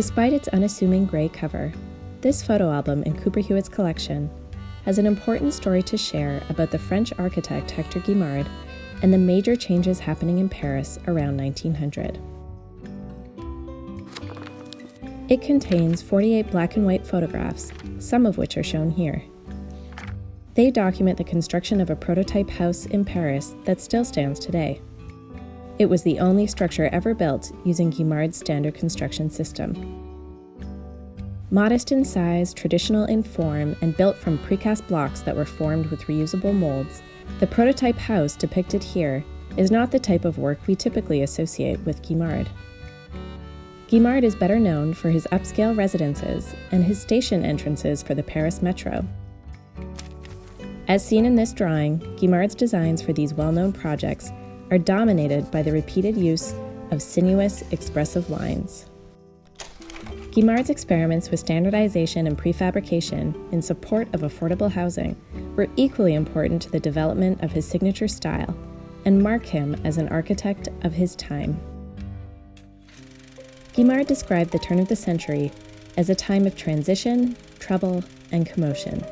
Despite its unassuming gray cover, this photo album in Cooper Hewitt's collection has an important story to share about the French architect Hector Guimard and the major changes happening in Paris around 1900. It contains 48 black and white photographs, some of which are shown here. They document the construction of a prototype house in Paris that still stands today. It was the only structure ever built using Guimard's standard construction system. Modest in size, traditional in form, and built from precast blocks that were formed with reusable molds, the prototype house depicted here is not the type of work we typically associate with Guimard. Guimard is better known for his upscale residences and his station entrances for the Paris Metro. As seen in this drawing, Guimard's designs for these well known projects are dominated by the repeated use of sinuous, expressive lines. Guimard's experiments with standardization and prefabrication in support of affordable housing were equally important to the development of his signature style and mark him as an architect of his time. Guimard described the turn of the century as a time of transition, trouble, and commotion.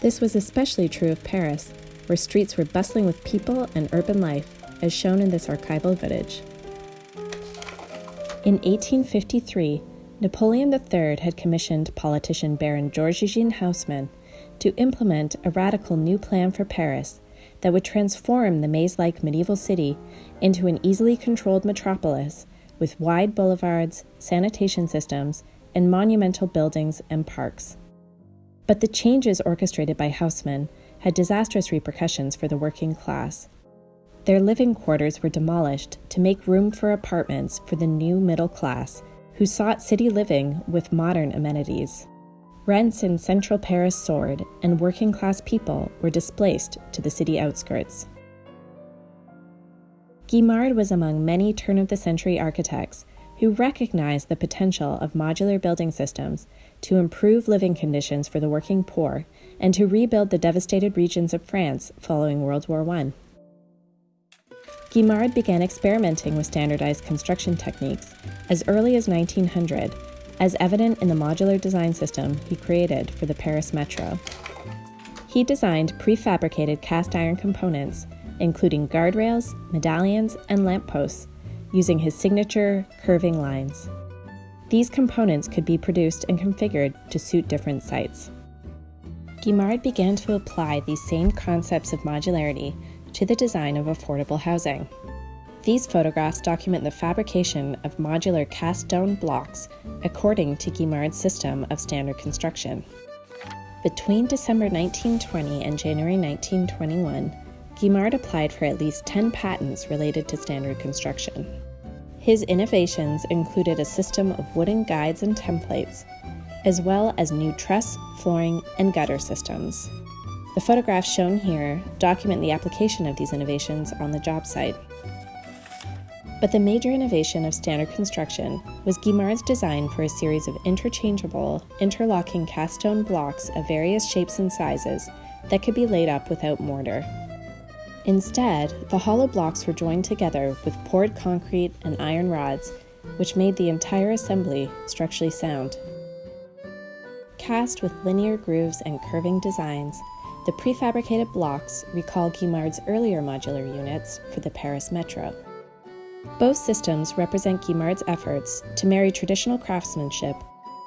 This was especially true of Paris, where streets were bustling with people and urban life, as shown in this archival footage. In 1853, Napoleon III had commissioned politician Baron George Eugene Haussmann to implement a radical new plan for Paris that would transform the maze like medieval city into an easily controlled metropolis with wide boulevards, sanitation systems, and monumental buildings and parks. But the changes orchestrated by Haussmann had disastrous repercussions for the working class. Their living quarters were demolished to make room for apartments for the new middle class who sought city living with modern amenities. Rents in central Paris soared, and working class people were displaced to the city outskirts. Guimard was among many turn of the century architects who recognized the potential of modular building systems to improve living conditions for the working poor and to rebuild the devastated regions of France following World War I. Guimard began experimenting with standardized construction techniques as early as 1900, as evident in the modular design system he created for the Paris Metro. He designed prefabricated cast iron components including guardrails, medallions, and lampposts, using his signature curving lines. These components could be produced and configured to suit different sites. Guimard began to apply these same concepts of modularity to the design of affordable housing. These photographs document the fabrication of modular cast stone blocks according to Guimard's system of standard construction. Between December 1920 and January 1921, Guimard applied for at least 10 patents related to standard construction. His innovations included a system of wooden guides and templates, as well as new truss, flooring, and gutter systems. The photographs shown here document the application of these innovations on the job site. But the major innovation of standard construction was Guimard's design for a series of interchangeable, interlocking cast stone blocks of various shapes and sizes that could be laid up without mortar. Instead, the hollow blocks were joined together with poured concrete and iron rods, which made the entire assembly structurally sound. Cast with linear grooves and curving designs, the prefabricated blocks recall Guimard's earlier modular units for the Paris Metro. Both systems represent Guimard's efforts to marry traditional craftsmanship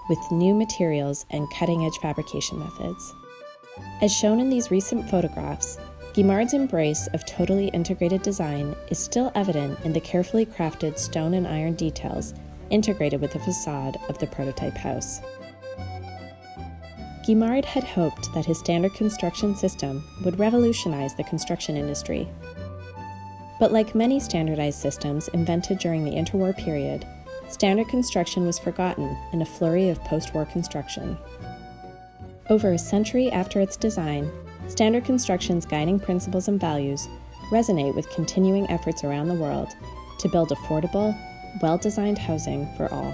with new materials and cutting edge fabrication methods. As shown in these recent photographs, Guimard's embrace of totally integrated design is still evident in the carefully crafted stone and iron details integrated with the facade of the prototype house. Guimard had hoped that his standard construction system would revolutionize the construction industry. But like many standardized systems invented during the interwar period, standard construction was forgotten in a flurry of post war construction. Over a century after its design, Standard Construction's guiding principles and values resonate with continuing efforts around the world to build affordable, well designed housing for all.